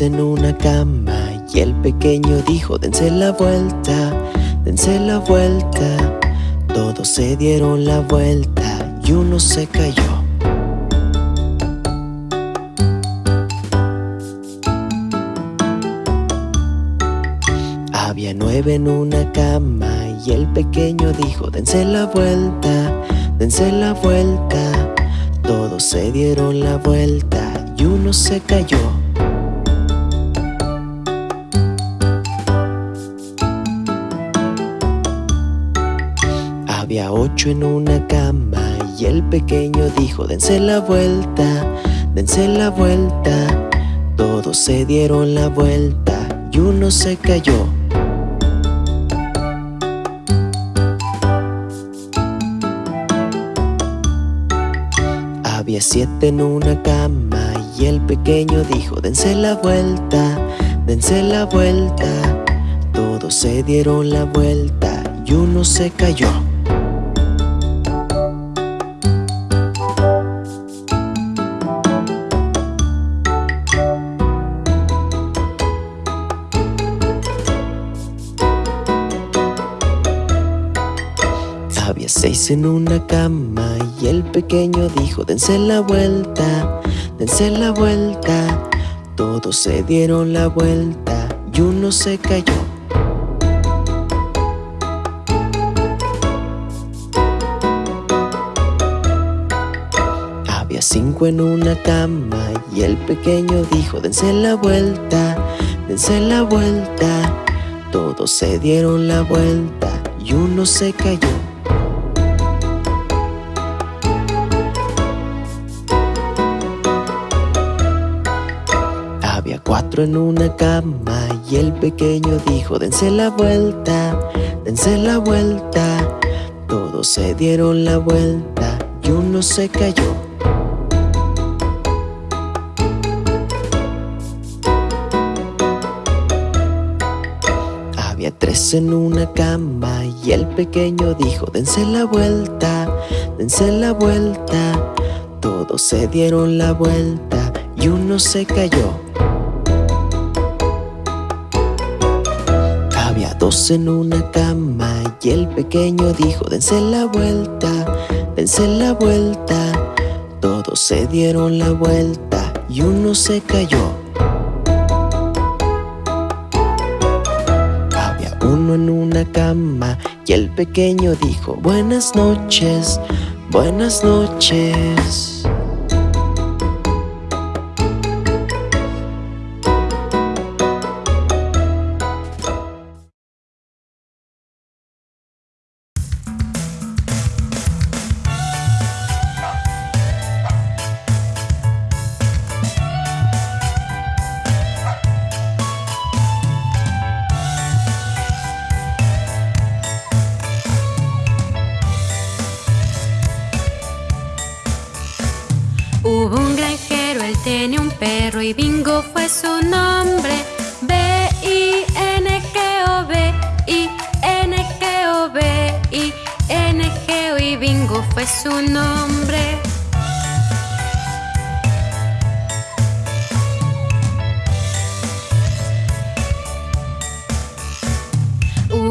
en una cama y el pequeño dijo dense la vuelta, dense la vuelta. Todos se dieron la vuelta y uno se cayó. Había nueve en una cama y el pequeño dijo dense la vuelta, dense la vuelta. Todos se dieron la vuelta y uno se cayó. Ocho en una cama y el pequeño dijo dense la vuelta, dense la vuelta. Todos se dieron la vuelta y uno se cayó. Había siete en una cama y el pequeño dijo dense la vuelta, dense la vuelta. Todos se dieron la vuelta y uno se cayó. En una cama y el pequeño dijo dense la vuelta, dense la vuelta. Todos se dieron la vuelta y uno se cayó. Había cinco en una cama y el pequeño dijo dense la vuelta, dense la vuelta. Todos se dieron la vuelta y uno se cayó. En una cama y el pequeño dijo dense la vuelta, dense la vuelta. Todos se dieron la vuelta y uno se cayó. Había tres en una cama y el pequeño dijo dense la vuelta, dense la vuelta. Todos se dieron la vuelta y uno se cayó. Dos en una cama y el pequeño dijo dense la vuelta, dense la vuelta. Todos se dieron la vuelta y uno se cayó. Había uno en una cama y el pequeño dijo buenas noches, buenas noches.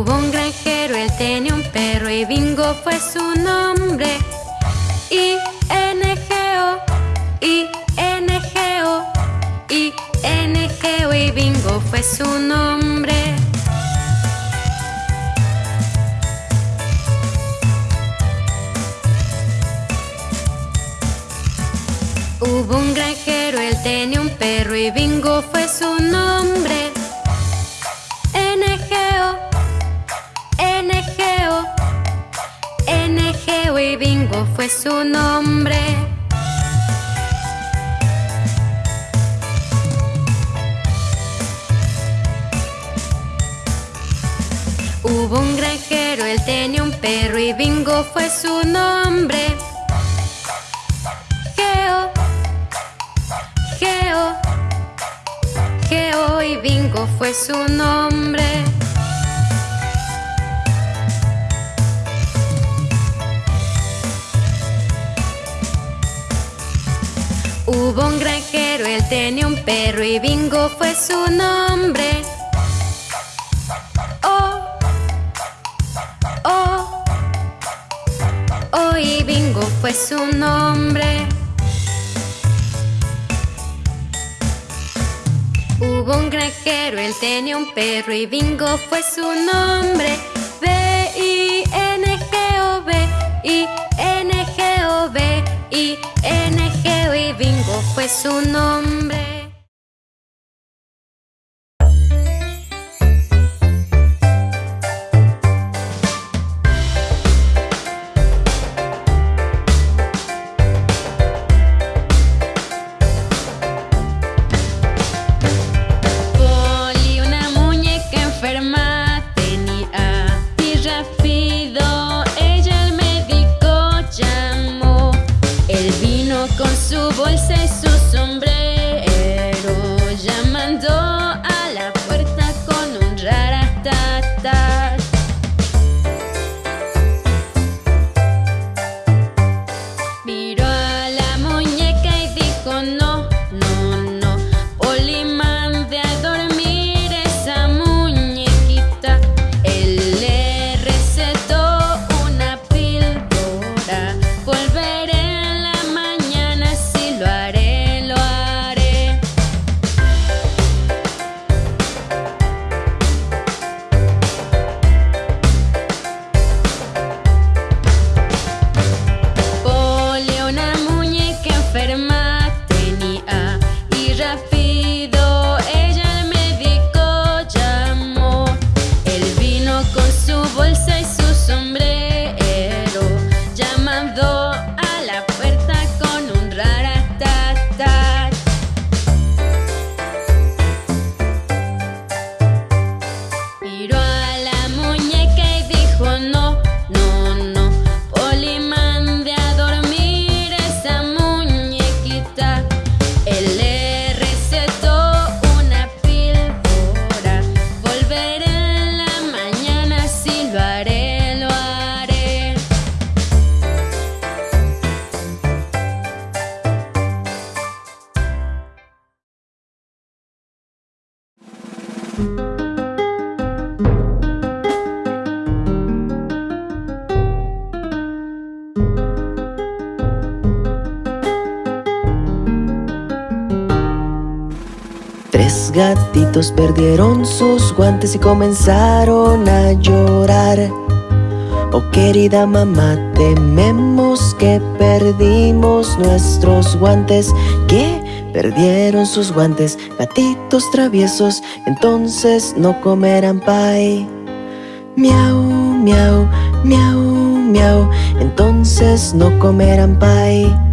Hubo un granjero, él tenía un perro y Bingo fue su nombre. I-N-G-O, I-N-G-O, y Bingo fue su nombre. Hubo un granjero, él tenía un perro y Bingo fue su nombre. Fue su nombre. Hubo un granjero, él tenía un perro y Bingo fue su nombre. Geo, Geo, Geo y Bingo fue su nombre. Hubo un granjero, él tenía un perro y Bingo fue su nombre. Oh, oh, oh, y Bingo fue su nombre. Hubo un granjero, él tenía un perro y Bingo fue su nombre. B-I-N-G-O-B, I-N-G-O-B, I-N-G-O y Bingo fue su nombre. say Tres gatitos perdieron sus guantes y comenzaron a llorar. Oh querida mamá, tememos que perdimos nuestros guantes. ¿Qué? Perdieron sus guantes, gatitos traviesos Entonces no comerán pie Miau, miau, miau, miau Entonces no comerán pie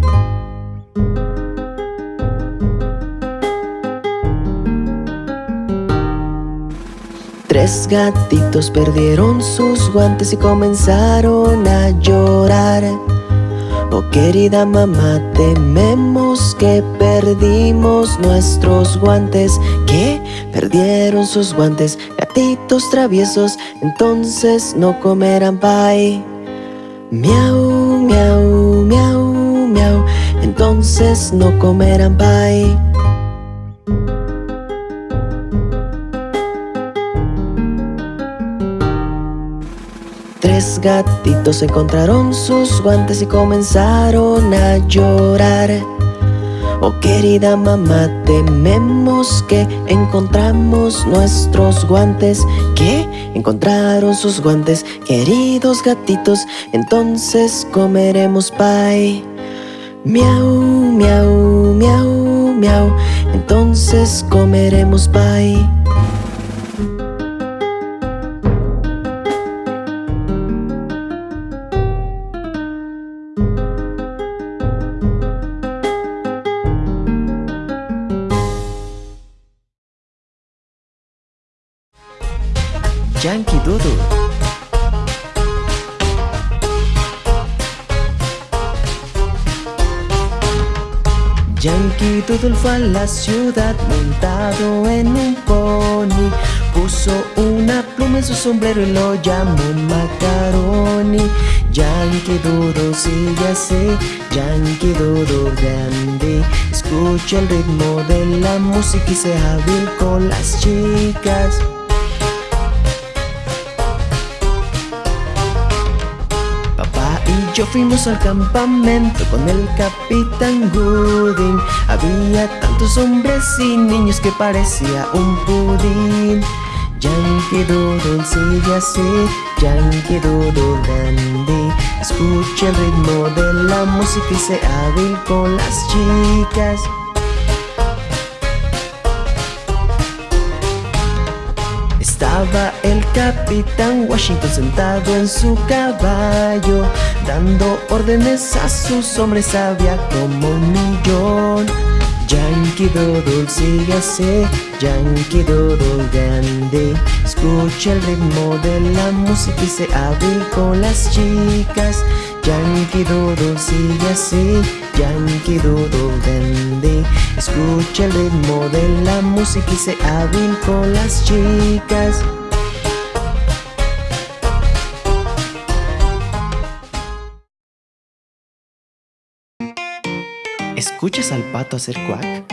Tres gatitos perdieron sus guantes y comenzaron a llorar. Oh querida mamá, tememos que perdimos nuestros guantes. ¿Qué? Perdieron sus guantes, gatitos traviesos Entonces no comerán pie Miau, miau, miau, miau Entonces no comerán pie Tres gatitos encontraron sus guantes y comenzaron a llorar Oh querida mamá, tememos que encontramos nuestros guantes ¿Qué? Encontraron sus guantes, queridos gatitos Entonces comeremos pie Miau, miau, miau, miau Entonces comeremos pie Yankee Doodle fue a la ciudad montado en un pony. Puso una pluma en su sombrero y lo llamó Macaroni. Yankee Doodle sigue así Yankee Doodle grande. Es Escucha el ritmo de la música y sea hábil con las chicas yo fuimos al campamento con el capitán Gooding. Había tantos hombres y niños que parecía un pudín. Yankee Doodle sigue así, Yankee Doodle Dandy. Escucha el ritmo de la música y sé hábil con las chicas. Estaba el capitán Washington sentado en su caballo Dando órdenes a sus hombres, había como un millón. Yankee Doodle sigue así, Yankee Doodle Dandy Escucha el ritmo de la música y se hábil con las chicas. Yankee Doodle sigue así, Yankee Doodle Dandy Escucha el ritmo de la música y se hábil con las chicas ¿Escuchas al pato hacer cuac?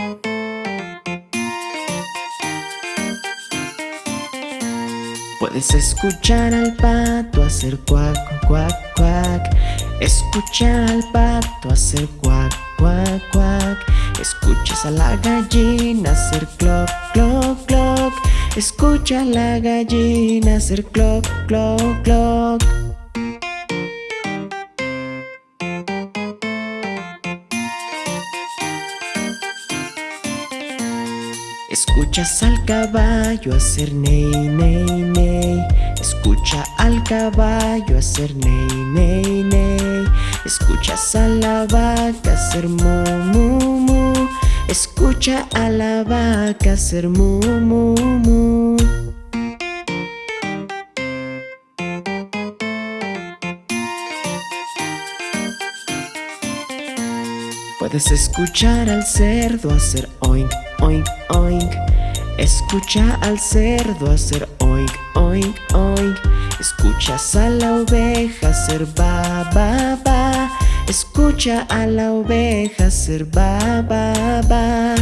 Puedes escuchar al pato hacer cuac, cuac, cuac. Escucha al pato hacer cuac, cuac, cuac. Escuchas a la gallina hacer cloc, cloc, cloc. Escucha a la gallina hacer cloc, cloc, cloc Escuchas al caballo hacer ney, ney, ney. Escucha al caballo hacer ney, ney, ney. Escuchas a la vaca hacer mu, mu, mu. Escucha a la vaca hacer mu, mu, mu. Puedes escuchar al cerdo hacer oink, oink, oink Escucha al cerdo hacer oink, oink, oink Escuchas a la oveja hacer ba, ba, ba. Escucha a la oveja hacer ba, ba, ba.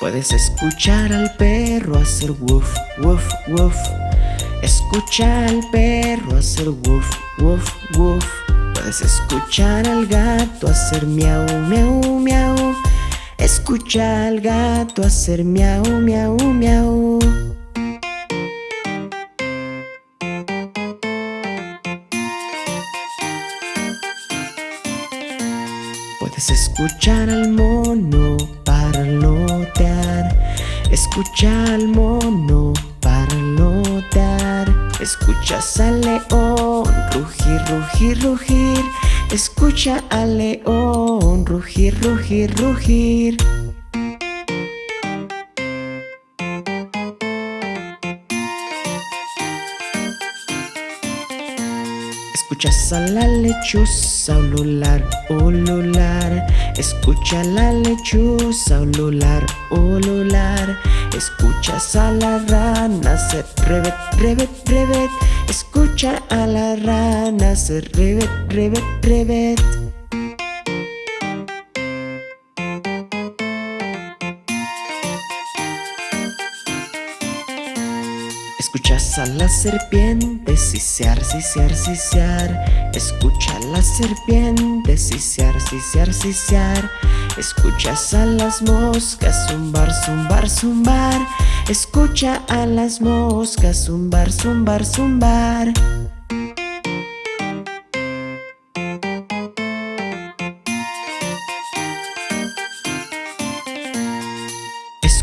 Puedes escuchar al perro hacer woof, woof, woof. Escucha al perro hacer woof, woof, woof Puedes escuchar al gato hacer miau, miau, miau. Escucha al gato hacer miau, miau, miau. Puedes escuchar al mono parlotear. Escucha al mono parlotear. Escuchas al león rugir, rugir, rugir. Escucha al león. Rugir, rugir, rugir. Escuchas a la lechuza ulular, ulular. Escucha a la lechuza ulular, ulular Escuchas a la rana hacer revet, revet, revet Escucha a la rana hacer revet, revet, revet Escuchas a la serpiente sisear, sisear, sisear. Escucha a la serpiente sisear, sisear, sisear. Escuchas a las moscas zumbar, zumbar, zumbar. Escucha a las moscas zumbar, zumbar, zumbar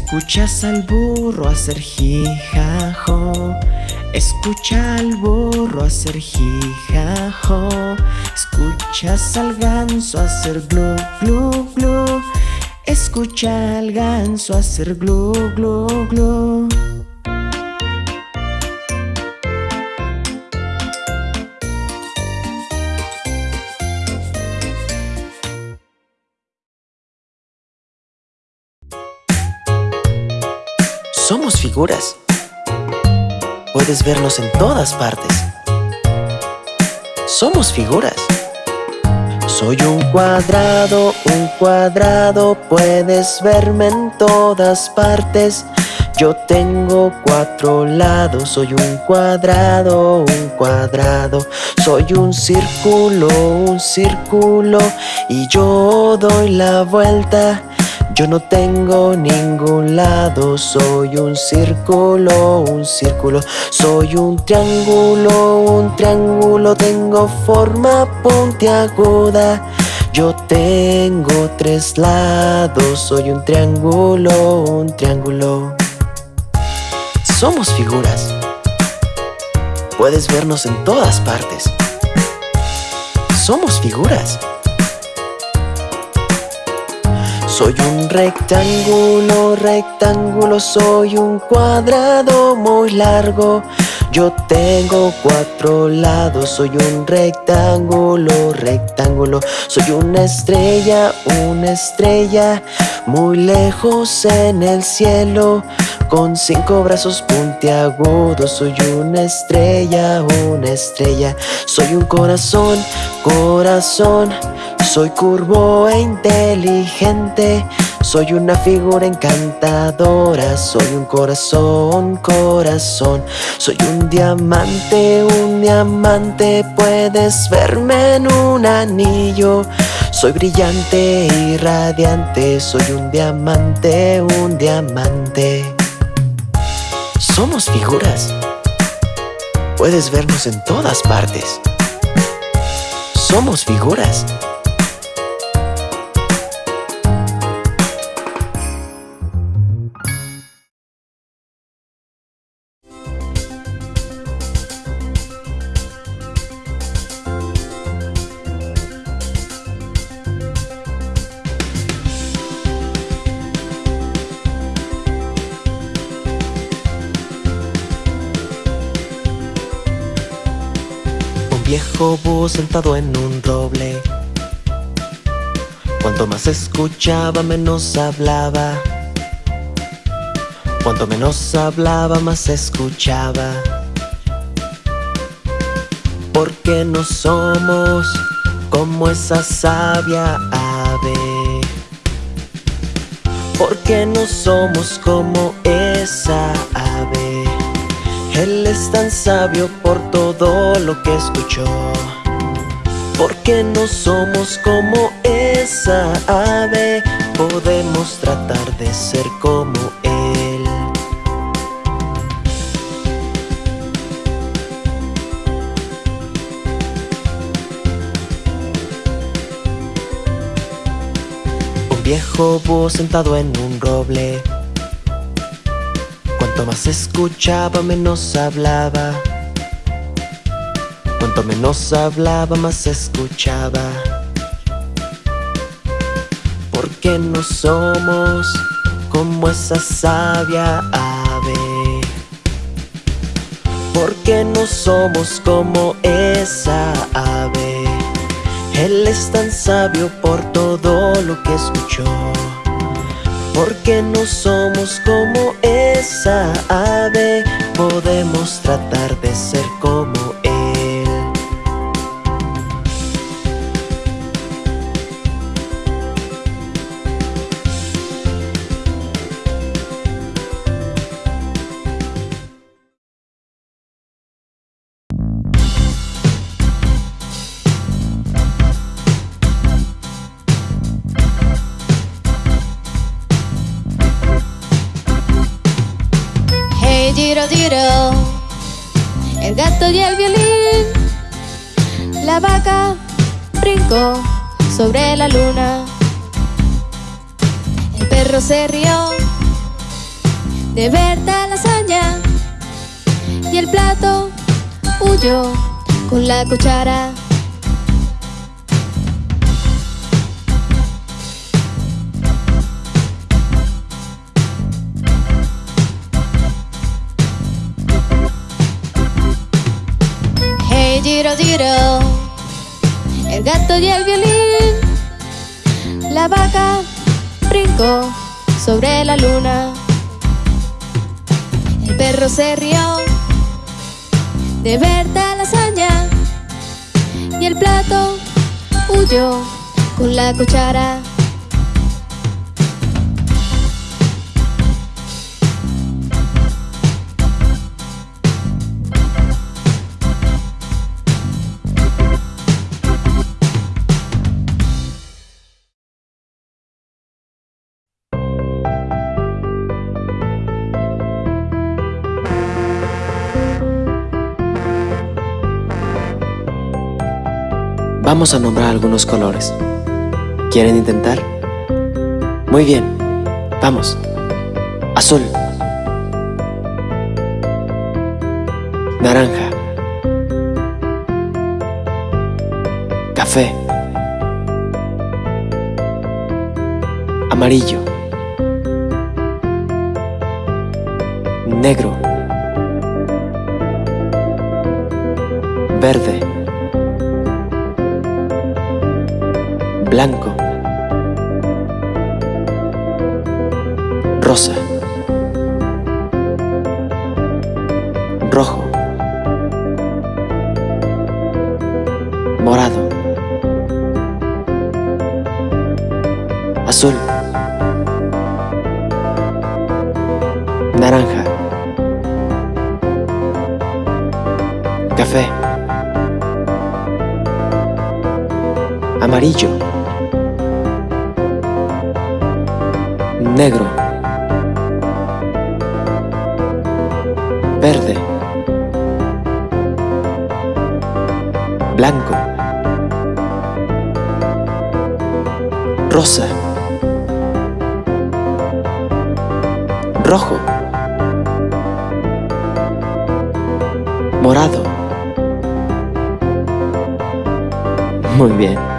Escuchas al burro hacer jijajo. Escucha al burro hacer jijajo. Escuchas al ganso hacer glu, glu, glu. Escucha al ganso hacer glu, glu, glu Puedes vernos en todas partes. Somos figuras. Soy un cuadrado, un cuadrado, puedes verme en todas partes. Yo tengo cuatro lados, soy un cuadrado, un cuadrado. Soy un círculo, un círculo, y yo doy la vuelta. Yo no tengo ningún lado, soy un círculo, un círculo. Soy un triángulo, un triángulo, tengo forma puntiaguda. Yo tengo tres lados, soy un triángulo, un triángulo. Somos figuras. Puedes vernos en todas partes. Somos figuras. Soy un rectángulo, rectángulo, soy un cuadrado muy largo. Yo tengo cuatro lados, soy un rectángulo, rectángulo. Soy una estrella, una estrella, muy lejos en el cielo. Con cinco brazos puntiagudos, soy una estrella, una estrella. Soy un corazón, corazón. Soy curvo e inteligente. Soy una figura encantadora, soy un corazón, corazón. Soy un diamante, un diamante, puedes verme en un anillo. Soy brillante y radiante, soy un diamante, un diamante. Somos figuras. Puedes vernos en todas partes. Somos figuras. Sentado en un roble. Cuanto más escuchaba, menos hablaba. Cuanto menos hablaba, más escuchaba. Porque no somos como esa sabia ave. Porque no somos como esa ave. Él es tan sabio por todo lo que escuchó. Porque no somos como esa ave, podemos tratar de ser como Él. Un viejo búho sentado en un roble Cuanto más escuchaba, menos hablaba. Cuanto menos hablaba, más escuchaba. Porque no somos como esa sabia ave. Porque no somos como esa ave. Él es tan sabio por todo lo que escuchó. Porque no somos como esa ave, podemos tratar de ser como él. Y el violín, la vaca brincó sobre la luna, el perro se rió de ver tal hazaña. Y el plato huyó con la cuchara. El gato y el violín, la vaca brincó sobre la luna, el perro se rió de ver tal hazaña y el plato huyó con la cuchara. Vamos a nombrar algunos colores. ¿Quieren intentar? Muy bien, vamos. Azul. Naranja. Café. Amarillo. Negro. Verde. Blanco, rosa, rojo, morado, azul, naranja, café, amarillo, negro, verde, blanco, rosa, rojo, morado. Muy bien.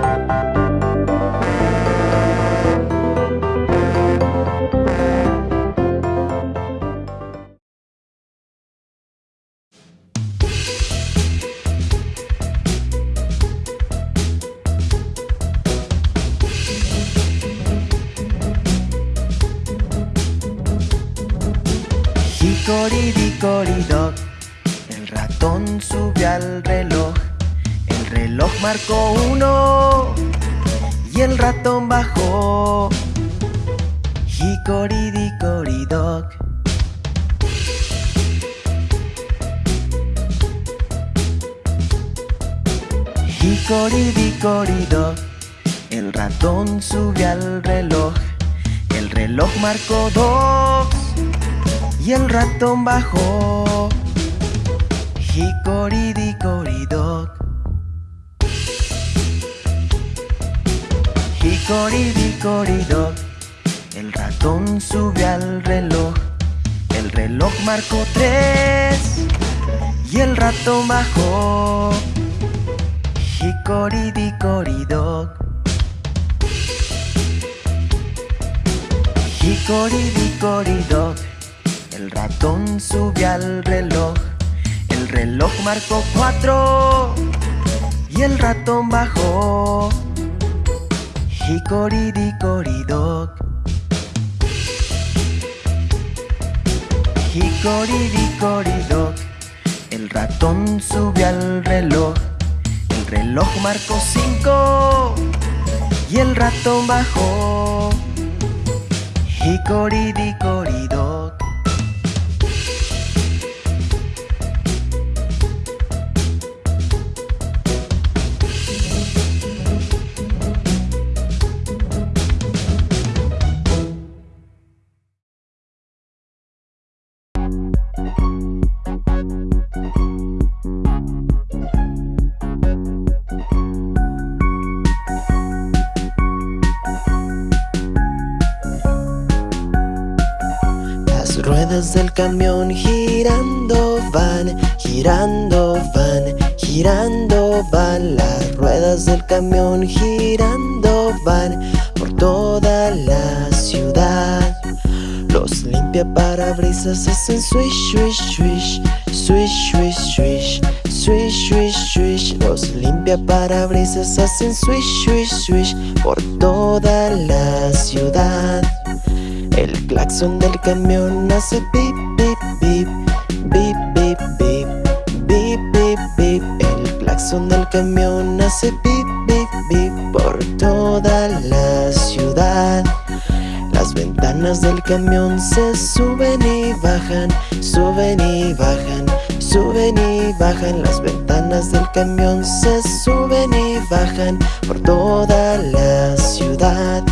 Marcó cuatro y el ratón bajó. Hicoridicoridoc. Hicoridicoridoc. El ratón subió al reloj, el reloj marcó cinco y el ratón bajó. Hicoridicoridoc. Camión girando van, girando van, girando van. Las ruedas del camión girando van por toda la ciudad. Los limpia parabrisas hacen swish, swish, swish Swish, swish, swish Swish, swish, swish. Los limpia parabrisas hacen swish, swish, swish Por toda la ciudad el claxon del camión hace pip, pip, pip, pip, pip, pip, pip, pip. claxon del camión hace bip, bip, bip por toda la ciudad. Las ventanas del camión se suben y bajan, suben y bajan Suben y bajan. Las ventanas del camión Se suben y bajan por toda la ciudad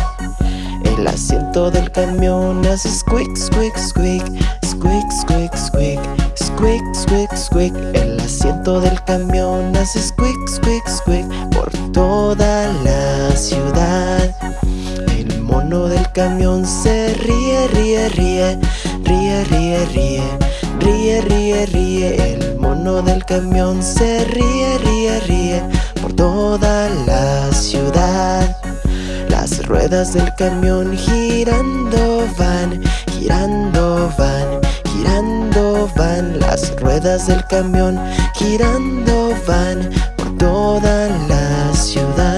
El asiento del camión hace squeak, squeak, squeak Squeak, squeak, squeak Squeak, squeak, squeak El asiento del camión hace squeak, squeak, squeak Por toda la ciudad. El mono del camión se ríe, ríe, ríe Ríe, ríe, ríe Ríe, ríe, ríe. El mono del camión se ríe, ríe, ríe Por toda la ciudad Ruedas del camión girando van Girando van, girando van. Las ruedas del camión girando van Por toda la ciudad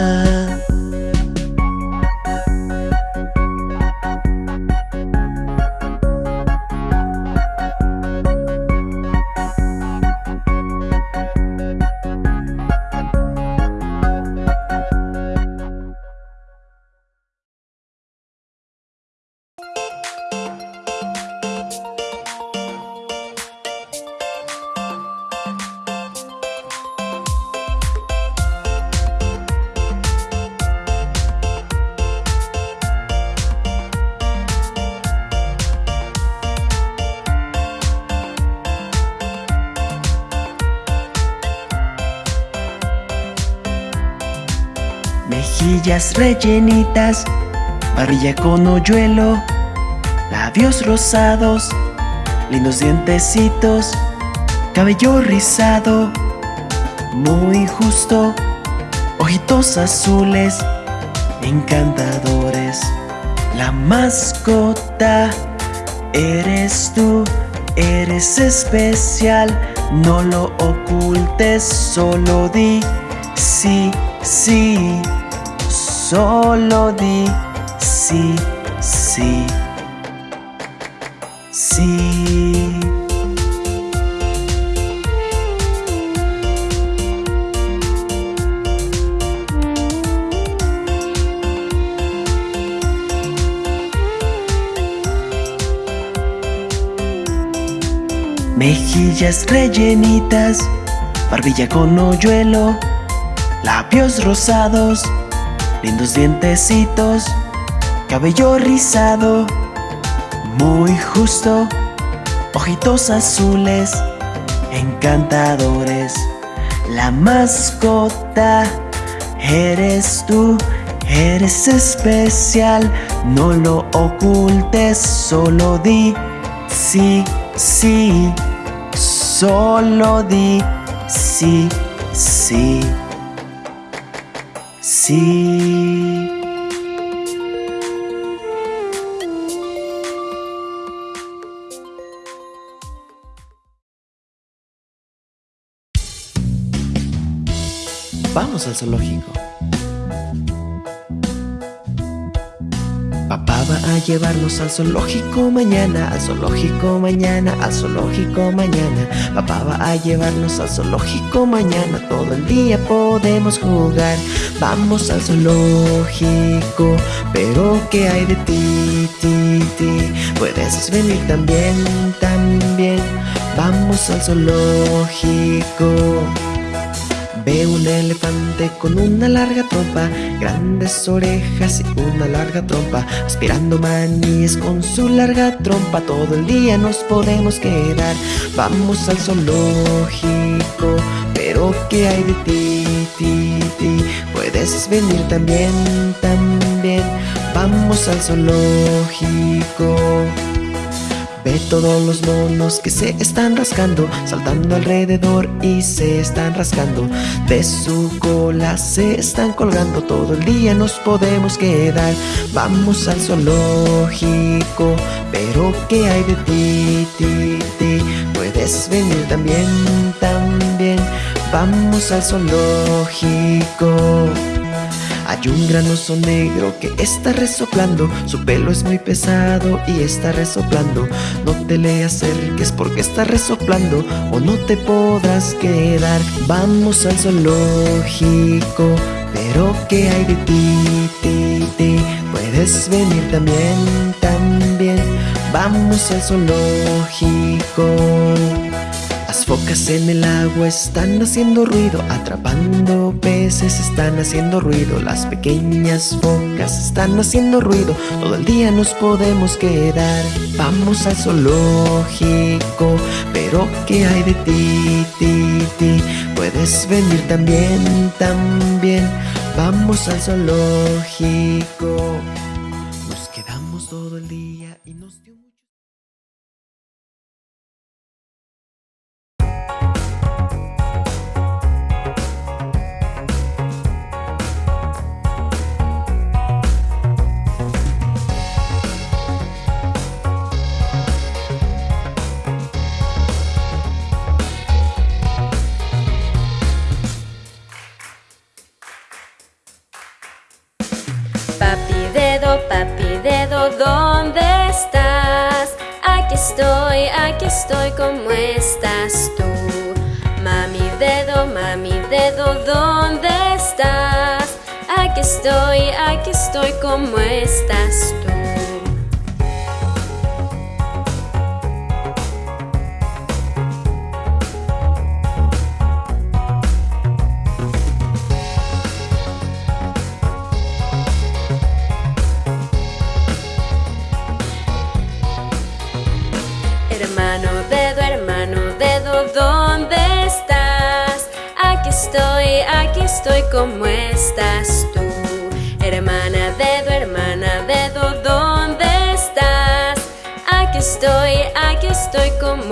Rellenitas, barbilla con hoyuelo, labios rosados, lindos dientecitos, cabello rizado, muy justo, ojitos azules, encantadores. La mascota eres tú, eres especial, no lo ocultes, solo di sí, sí. Solo di sí, sí, sí. Mejillas rellenitas, barbilla con hoyuelo, labios rosados, lindos dientecitos, cabello rizado, muy justo, ojitos azules, encantadores. La mascota eres tú, eres especial, no lo ocultes, solo di sí, sí, solo di sí, sí. Sí. Vamos al zoológico. A llevarnos al zoológico mañana, al zoológico mañana, al zoológico mañana. Papá va a llevarnos al zoológico mañana, todo el día podemos jugar. Vamos al zoológico, pero ¿qué hay de ti, ti, ti? Puedes venir también, también. Vamos al zoológico. Ve un elefante con una larga trompa, grandes orejas y una larga trompa, aspirando maníes con su larga trompa. Todo el día nos podemos quedar. Vamos al zoológico, pero ¿qué hay de ti, ti, ti? Puedes venir también, también. Vamos al zoológico. Ve todos los monos que se están rascando, saltando alrededor y se están rascando. De su cola se están colgando, todo el día nos podemos quedar. Vamos al zoológico, pero ¿qué hay de ti, ti, ti? Puedes venir también, también. Vamos al zoológico. Hay un gran oso negro que está resoplando. Su pelo es muy pesado y está resoplando. No te le acerques porque está resoplando O no te podrás quedar. Vamos al zoológico Pero ¿qué hay de ti, ti, ti? Puedes venir también, también. Vamos al zoológico focas en el agua están haciendo ruido, atrapando peces están haciendo ruido, las pequeñas focas están haciendo ruido, todo el día nos podemos quedar. Vamos al zoológico, pero ¿qué hay de ti, ti, ti? Puedes venir también, también, vamos al zoológico. Nos quedamos todo el día ¿dónde estás? Aquí estoy, aquí estoy, ¿cómo estás tú? Mami dedo, mami dedo, ¿dónde estás? Aquí estoy, aquí estoy, ¿cómo estás aquí estoy,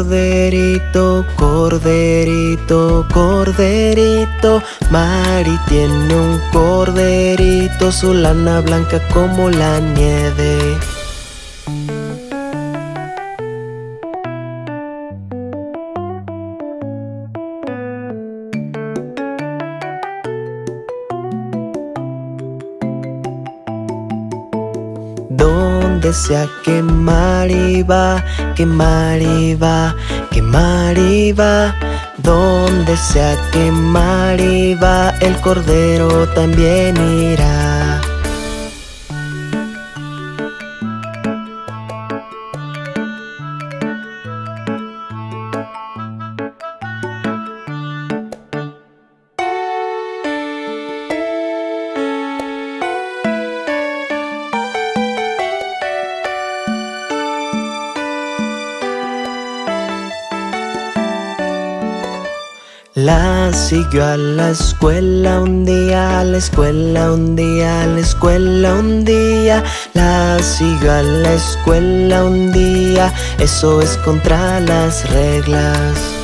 corderito, corderito, corderito. Mari tiene un corderito, su lana blanca como la nieve. Donde sea que Mari va, que Mari va, que Mari va. Donde sea que Mari va, el cordero también irá. Siguió a la escuela un día, a la escuela un día, a la escuela un día. La siguió a la escuela un día, eso es contra las reglas.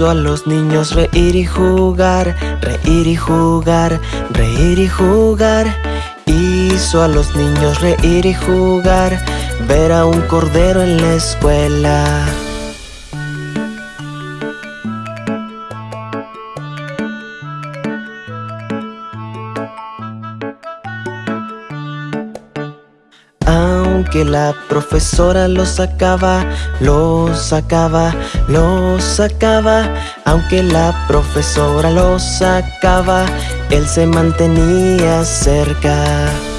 Hizo a los niños reír y jugar, reír y jugar, reír y jugar. Hizo a los niños reír y jugar, ver a un cordero en la escuela. que la profesora lo sacaba, lo sacaba, lo sacaba. Aunque la profesora lo sacaba, él se mantenía cerca.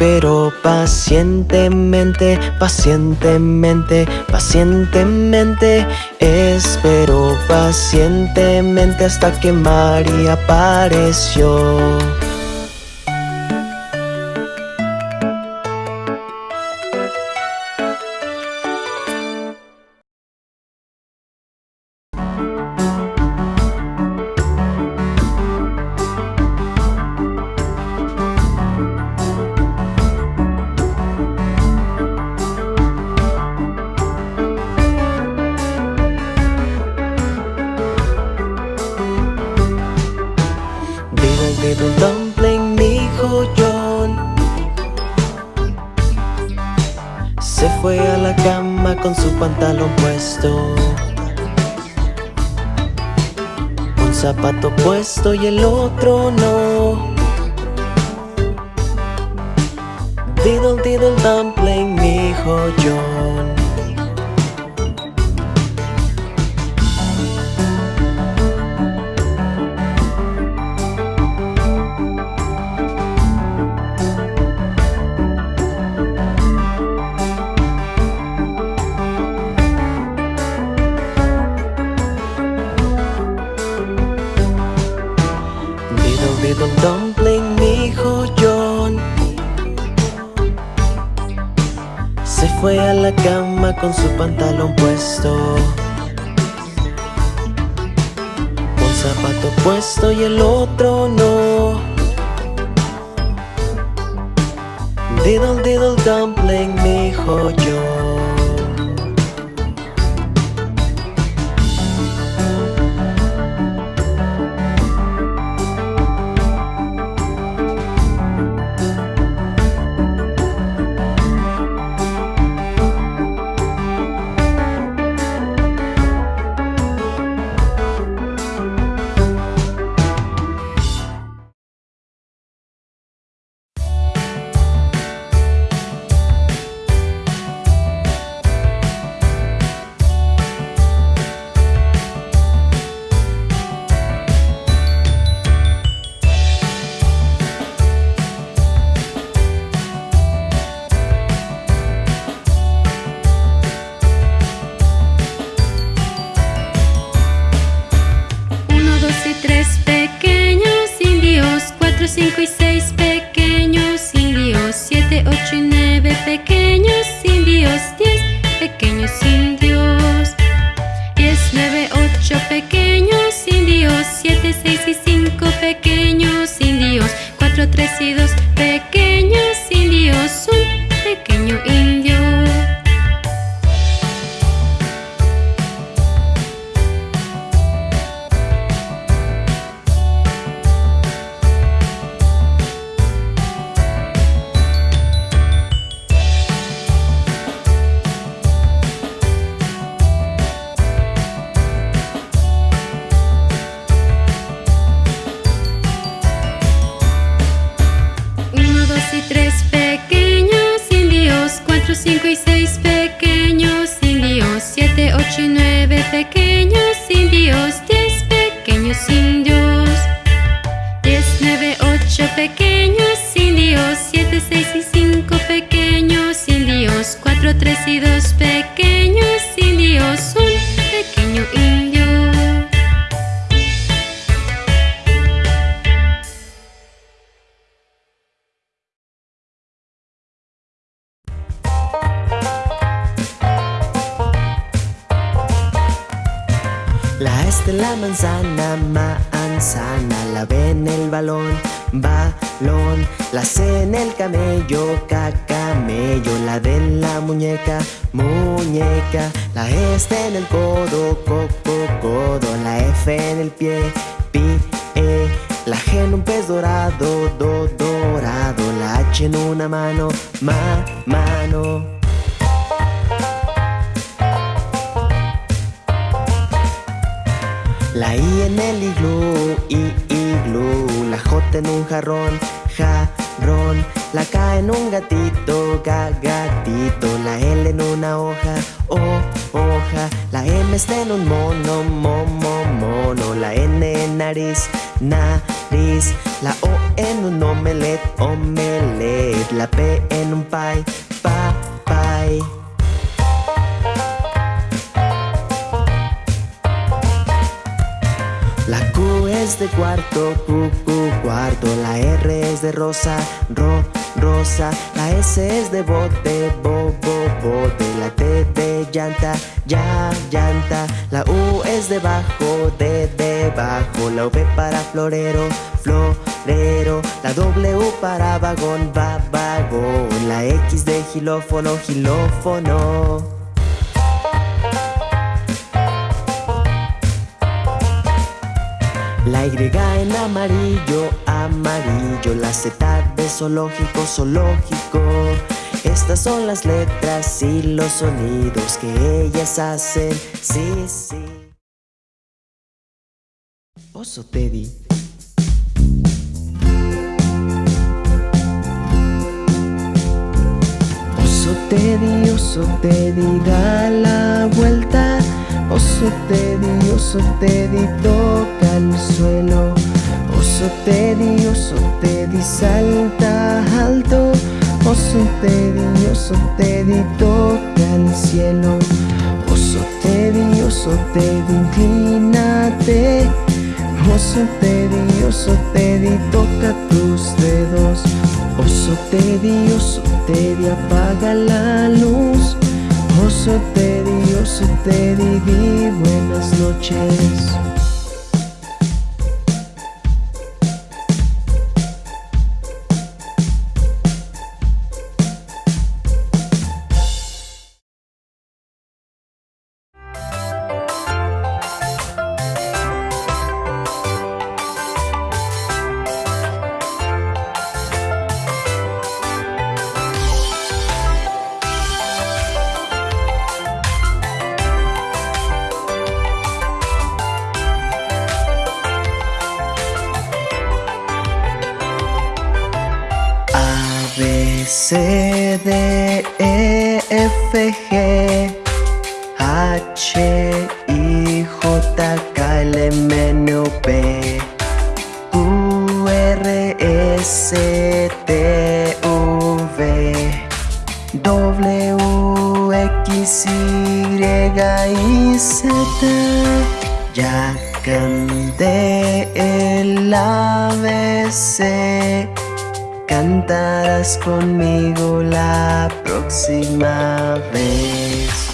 espero pacientemente, pacientemente, pacientemente Espero pacientemente hasta que María apareció. esto y el otro no. Diddle diddle dumpling, mijo yo. Balón, la C en el camello, cacamello, la D en la muñeca, muñeca, la está en el codo, coco, codo, la F en el pie, pi, e, la G en un pez dorado, do, dorado, la H en una mano, ma, mano. La I en el iglú, I, iglú La J en un jarrón, La K en un gatito, ga, gatito. La L en una hoja, o, hoja. La M está en un mono, momo, mono. La N en nariz, nariz. La O en un omelet, omelet. La P en un pie, pa, pie es de cuarto, cu, cuarto. La R es de rosa, ro, rosa. La S es de bote, bo, bo, bote. La T de llanta, ya, llanta. La U es de bajo, de debajo La V para florero, florero. La W para vagón, va, vagón. La X de gilófono, gilófono Y en amarillo, amarillo La Z de zoológico, zoológico. Estas son las letras y los sonidos que ellas hacen. Sí, sí. Oso Teddy. Oso Teddy, oso Teddy, da la vuelta. Oso Teddy, oso Teddy, toca el suelo Oso Teddy, oso Teddy, salta alto Oso Teddy, oso Teddy, toca el cielo Oso Teddy, oso Teddy, inclínate Oso Teddy, oso Teddy, toca tus dedos Oso Teddy, oso Teddy, apaga la luz Oso Teddy, oso Teddy, di buenas noches Y Z Ya canté el ABC Cantarás conmigo la próxima vez.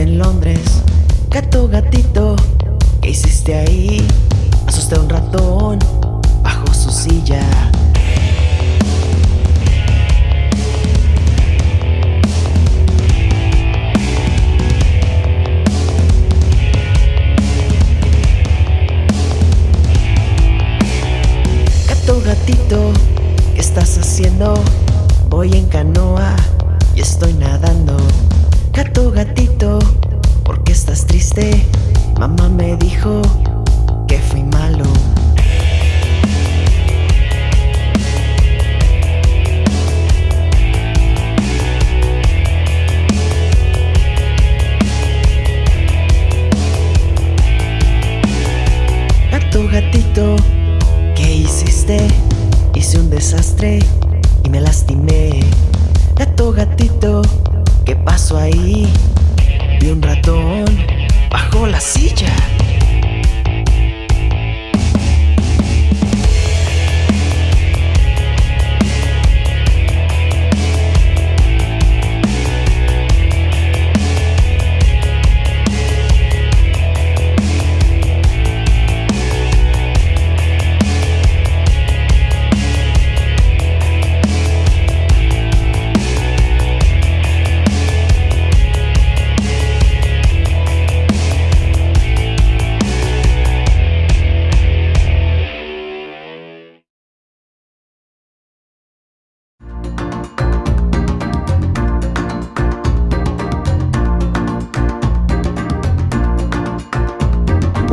En Londres. Gato, gatito, ¿qué hiciste ahí? Asusté a un ratón bajo su silla.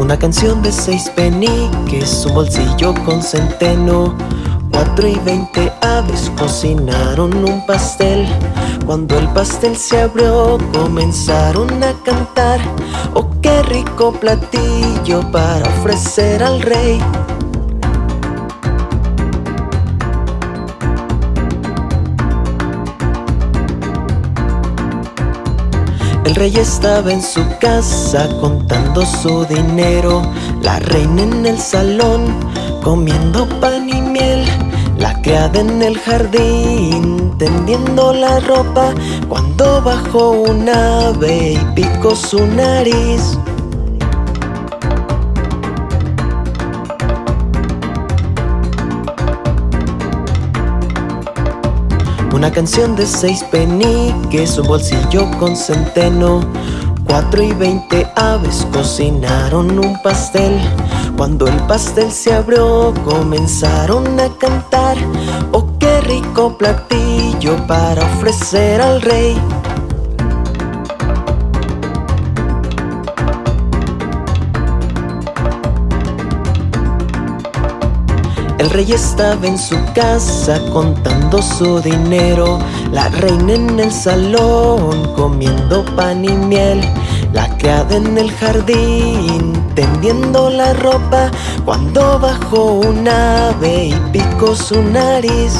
Una canción de seis peniques, un bolsillo con centeno. Cuatro y veinte aves cocinaron un pastel. Cuando el pastel se abrió, comenzaron a cantar. Oh, qué rico platillo para ofrecer al rey. El rey estaba en su casa contando su dinero, la reina en el salón comiendo pan y miel, la criada en el jardín tendiendo la ropa cuando bajó un ave y picó su nariz. Una canción de seis peniques, un bolsillo con centeno. Cuatro y veinte aves cocinaron un pastel. Cuando el pastel se abrió, comenzaron a cantar. Oh, qué rico platillo para ofrecer al rey. El rey estaba en su casa contando su dinero, la reina en el salón comiendo pan y miel, la criada en el jardín tendiendo la ropa. Cuando bajó un ave y picó su nariz.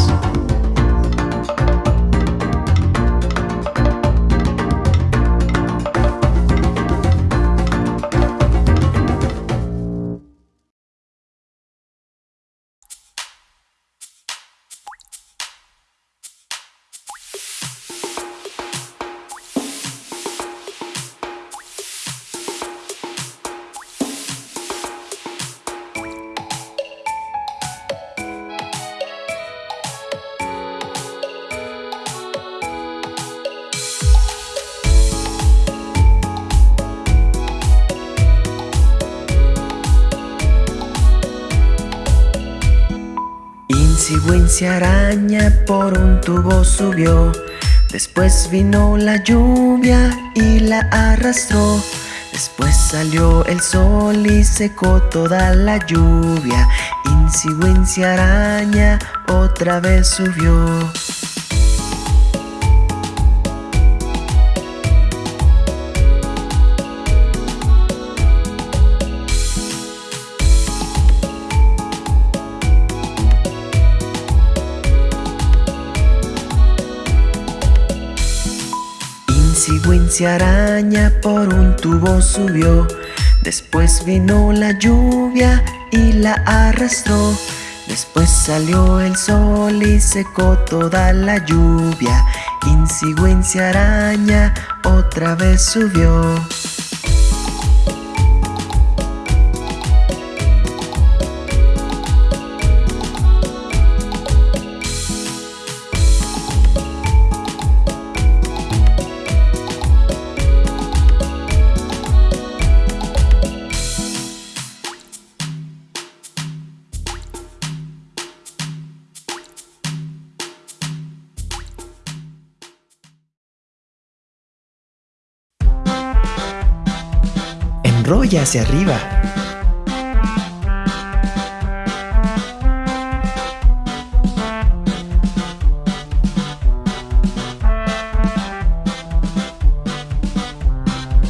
Wincy araña por un tubo subió Después vino la lluvia y la arrastró Después salió el sol y secó toda la lluvia. Insi araña otra vez subió. Wincy araña por un tubo subió. Después vino la lluvia y la arrastró. Después salió el sol y secó toda la lluvia. Insi araña otra vez subió enrolla hacia arriba.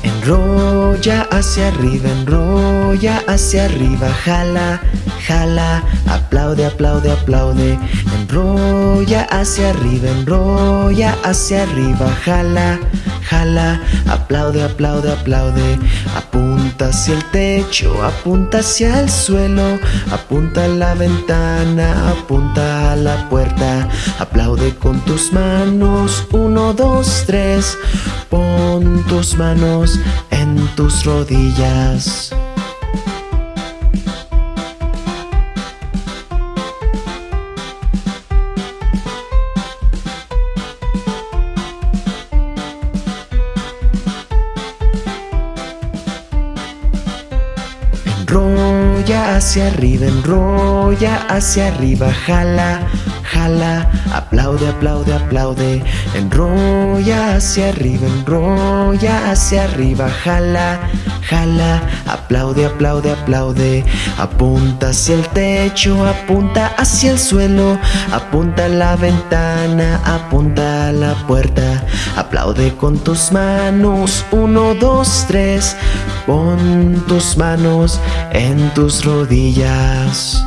Enrolla hacia arriba, enrolla hacia arriba, jala, jala, aplaude, aplaude, aplaude. Enrolla hacia arriba, enrolla hacia arriba, jala, jala, aplaude, aplaude, aplaude. Apunta hacia el techo, apunta hacia el suelo, apunta a la ventana, apunta a la puerta. Aplaude con tus manos, uno, dos, tres. Pon tus manos en tus rodillas. Hacia arriba, enrolla hacia arriba, jala, jala, aplaude, aplaude, aplaude, enrolla hacia arriba, enrolla hacia arriba, jala, jala, aplaude, aplaude, aplaude, apunta hacia el techo, apunta hacia el suelo, apunta a la ventana, apunta a la puerta, aplaude con tus manos, uno, dos, tres, pon tus manos en tus rodillas.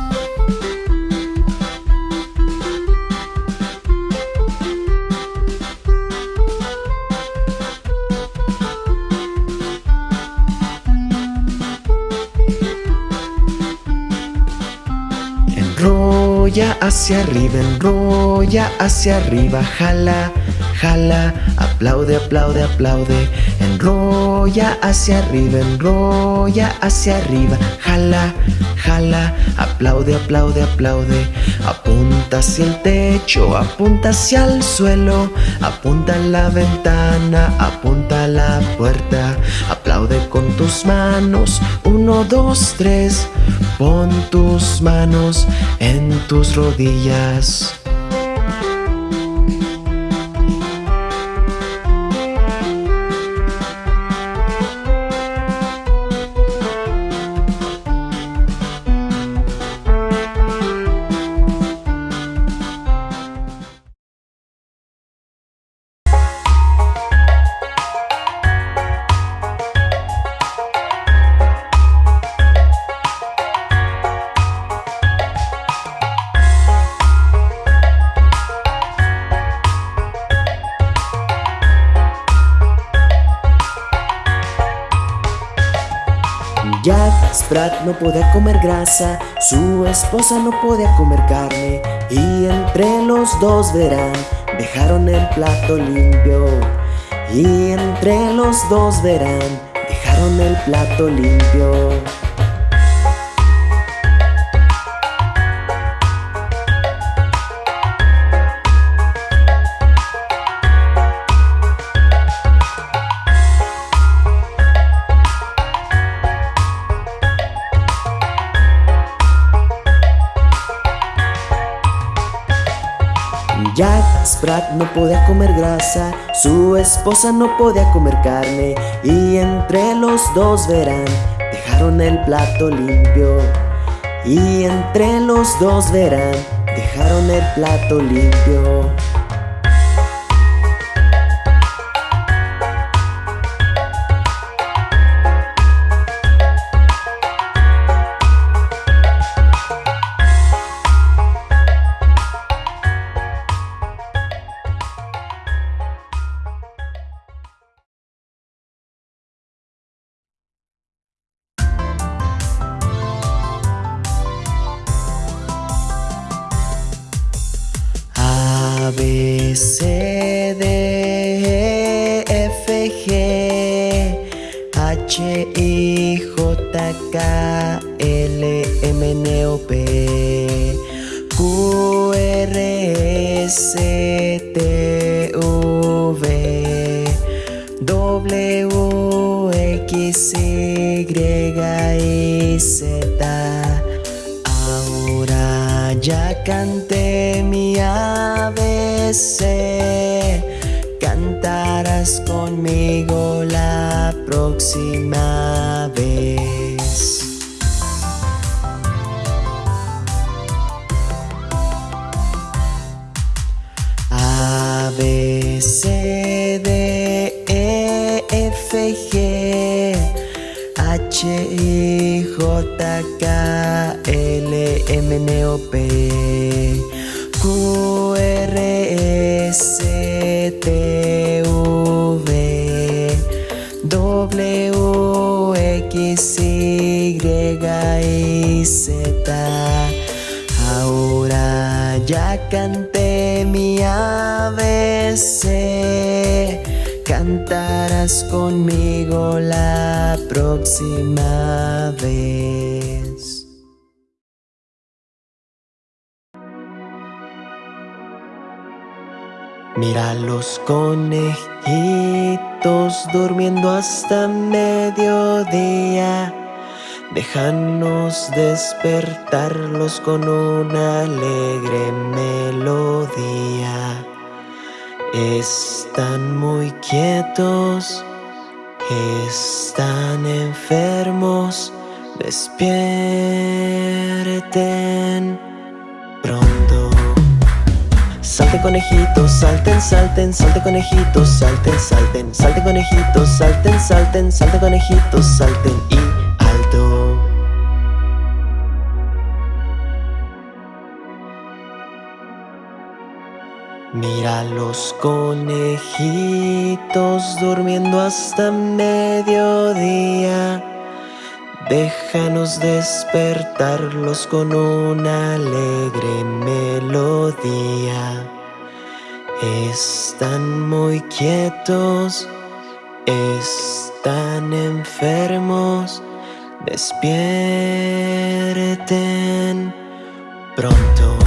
Enrolla hacia arriba, enrolla hacia arriba, jala, jala, aplaude, aplaude, aplaude, enrolla hacia arriba, enrolla hacia arriba, jala, jala, aplaude, aplaude, aplaude, apunta hacia el techo, apunta hacia el suelo, apunta a la ventana, apunta a la puerta, aplaude con tus manos, uno, dos, tres, pon tus manos en tus rodillas. Podía comer grasa, su esposa no podía comer carne y entre los dos verán, dejaron el plato limpio y entre los dos verán, dejaron el plato limpio. No podía comer grasa, su esposa no podía comer carne y entre los dos verán, dejaron el plato limpio. Y entre los dos verán, dejaron el plato limpio. Déjanos despertarlos con una alegre melodía. Están muy quietos, están enfermos, despierten Salte conejitos, salten, salten, salte conejitos, salten, salten, salte conejitos, salten, salten, salte conejitos, salten y alto. Mira los conejitos durmiendo hasta mediodía. Déjanos despertarlos con una alegre melodía. Están muy quietos, están enfermos, despierten pronto.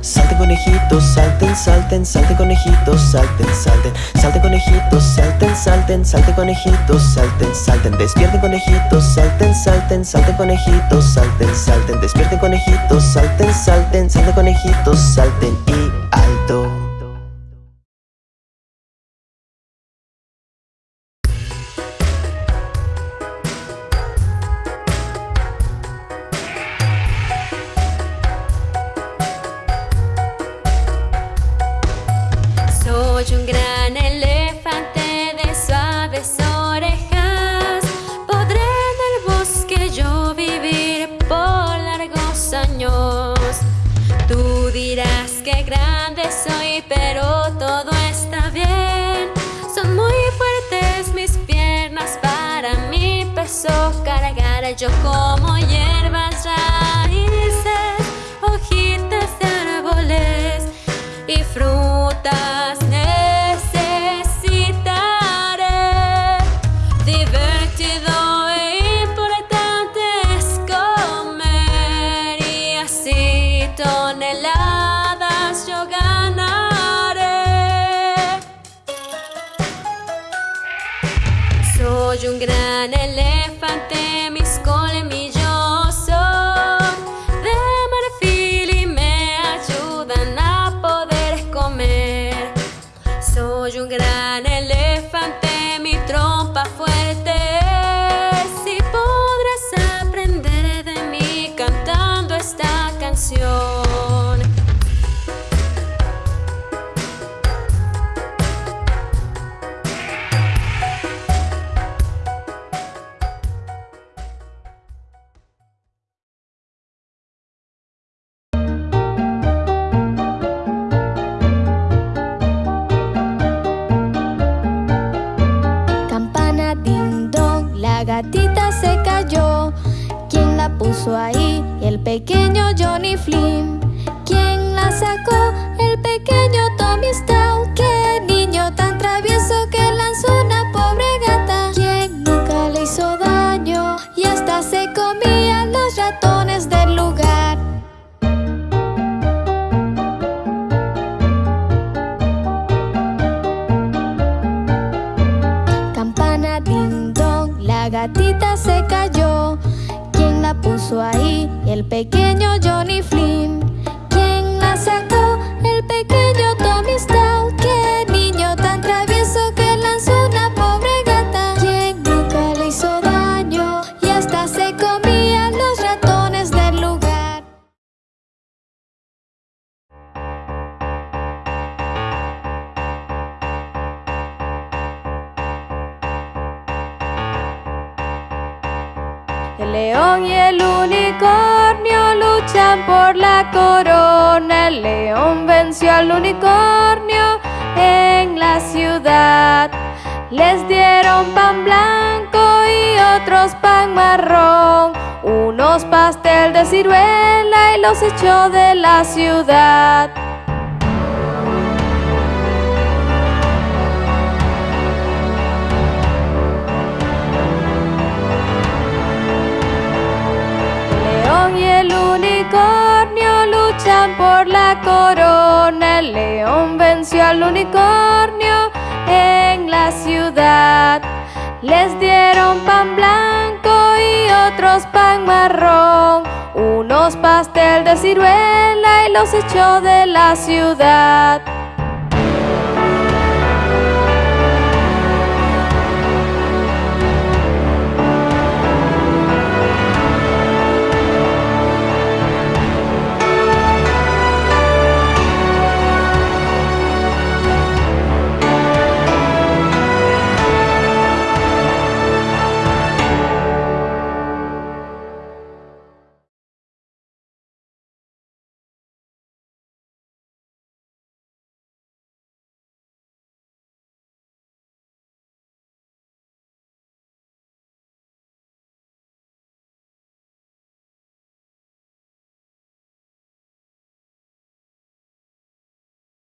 Salte conejitos, salten, salten, salte conejitos, salten, salten, salte conejitos, salten, salten, salte conejitos, salten, salten, despierten conejitos, salten, salten, salte conejitos, salten, salten, despierten conejitos, salten, salten, salte conejitos, salten. Y alto. Yo venció al unicornio en la ciudad. Les dieron pan blanco y otros pan marrón. Unos pastel de ciruela y los echó de la ciudad. León y el unicornio luchan por la corona. El león venció al unicornio en la ciudad. Les dieron pan blanco y otros pan marrón. Unos pastel de ciruela y los echó de la ciudad.